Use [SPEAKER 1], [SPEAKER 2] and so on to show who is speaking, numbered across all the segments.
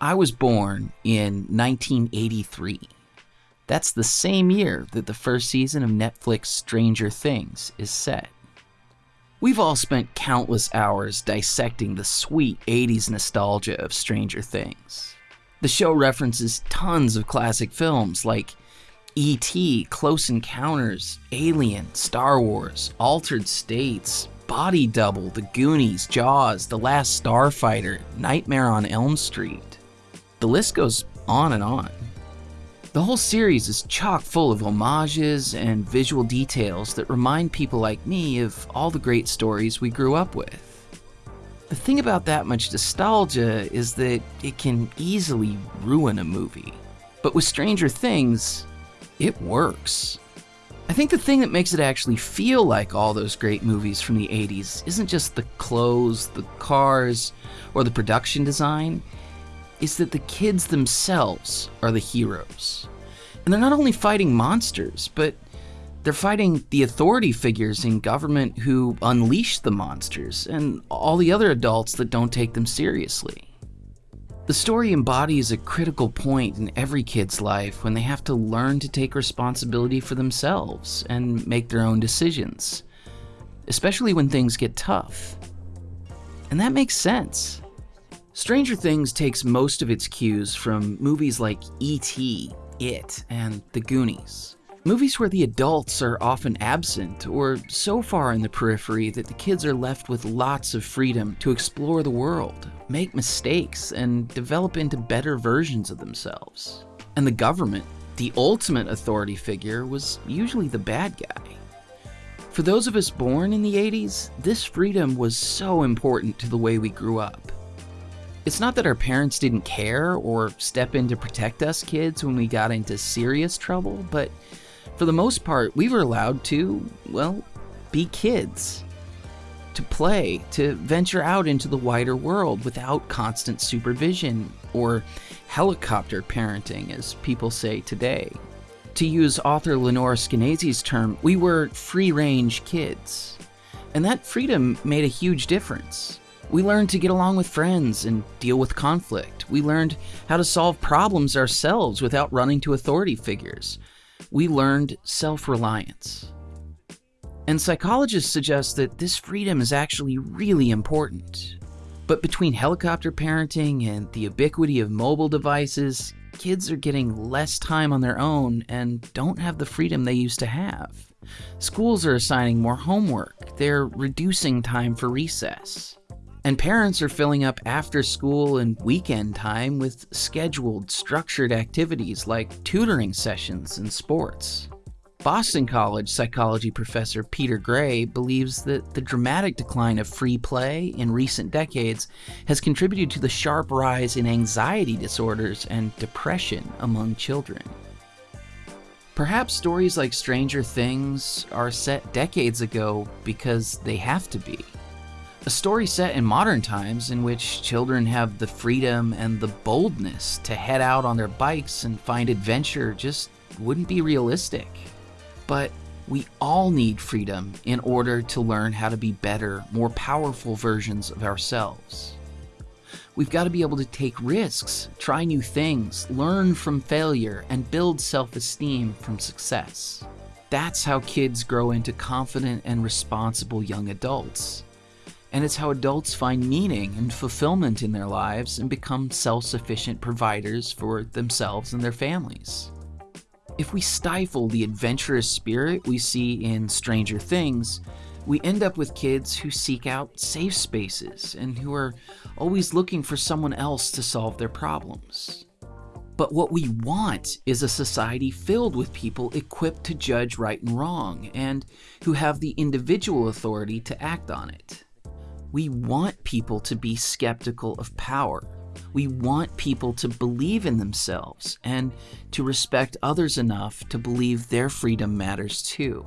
[SPEAKER 1] I was born in 1983. That's the same year that the first season of Netflix Stranger Things is set. We've all spent countless hours dissecting the sweet 80s nostalgia of Stranger Things. The show references tons of classic films like E.T., Close Encounters, Alien, Star Wars, Altered States, Body Double, The Goonies, Jaws, The Last Starfighter, Nightmare on Elm Street. The list goes on and on. The whole series is chock full of homages and visual details that remind people like me of all the great stories we grew up with. The thing about that much nostalgia is that it can easily ruin a movie. But with Stranger Things, it works. I think the thing that makes it actually feel like all those great movies from the 80s isn't just the clothes, the cars, or the production design, is that the kids themselves are the heroes. And they're not only fighting monsters, but they're fighting the authority figures in government who unleash the monsters and all the other adults that don't take them seriously. The story embodies a critical point in every kid's life when they have to learn to take responsibility for themselves and make their own decisions, especially when things get tough. And that makes sense. Stranger Things takes most of its cues from movies like E.T., It, and The Goonies. Movies where the adults are often absent or so far in the periphery that the kids are left with lots of freedom to explore the world, make mistakes, and develop into better versions of themselves. And the government, the ultimate authority figure, was usually the bad guy. For those of us born in the 80s, this freedom was so important to the way we grew up. It's not that our parents didn't care or step in to protect us kids when we got into serious trouble, but for the most part, we were allowed to, well, be kids. To play, to venture out into the wider world without constant supervision, or helicopter parenting, as people say today. To use author Lenore Skenazy's term, we were free range kids. And that freedom made a huge difference. We learned to get along with friends and deal with conflict. We learned how to solve problems ourselves without running to authority figures we learned self-reliance. And psychologists suggest that this freedom is actually really important. But between helicopter parenting and the ubiquity of mobile devices, kids are getting less time on their own and don't have the freedom they used to have. Schools are assigning more homework, they're reducing time for recess. And parents are filling up after school and weekend time with scheduled, structured activities like tutoring sessions and sports. Boston College psychology professor Peter Gray believes that the dramatic decline of free play in recent decades has contributed to the sharp rise in anxiety disorders and depression among children. Perhaps stories like Stranger Things are set decades ago because they have to be. A story set in modern times in which children have the freedom and the boldness to head out on their bikes and find adventure just wouldn't be realistic. But we all need freedom in order to learn how to be better, more powerful versions of ourselves. We've got to be able to take risks, try new things, learn from failure, and build self-esteem from success. That's how kids grow into confident and responsible young adults and it's how adults find meaning and fulfillment in their lives and become self-sufficient providers for themselves and their families. If we stifle the adventurous spirit we see in Stranger Things, we end up with kids who seek out safe spaces and who are always looking for someone else to solve their problems. But what we want is a society filled with people equipped to judge right and wrong and who have the individual authority to act on it. We want people to be skeptical of power. We want people to believe in themselves and to respect others enough to believe their freedom matters too.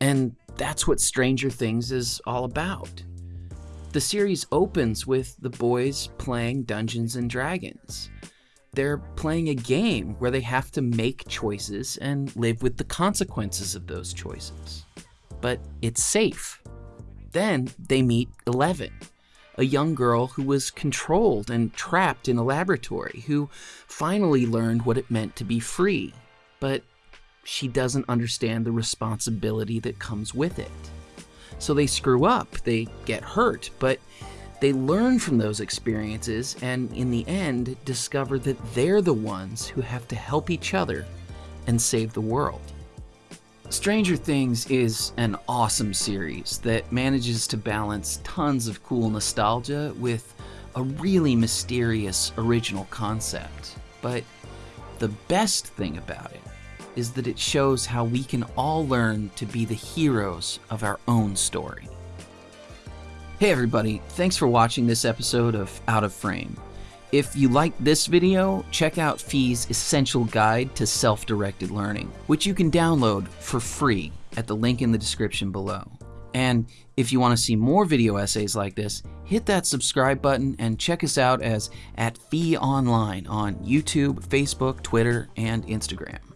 [SPEAKER 1] And that's what Stranger Things is all about. The series opens with the boys playing Dungeons and Dragons. They're playing a game where they have to make choices and live with the consequences of those choices. But it's safe. Then they meet Eleven, a young girl who was controlled and trapped in a laboratory, who finally learned what it meant to be free, but she doesn't understand the responsibility that comes with it. So they screw up, they get hurt, but they learn from those experiences and, in the end, discover that they're the ones who have to help each other and save the world. Stranger Things is an awesome series that manages to balance tons of cool nostalgia with a really mysterious original concept. But the best thing about it is that it shows how we can all learn to be the heroes of our own story. Hey everybody, thanks for watching this episode of Out of Frame. If you liked this video, check out Fee's Essential Guide to Self-Directed Learning, which you can download for free at the link in the description below. And if you want to see more video essays like this, hit that subscribe button and check us out as at Fee Online on YouTube, Facebook, Twitter, and Instagram.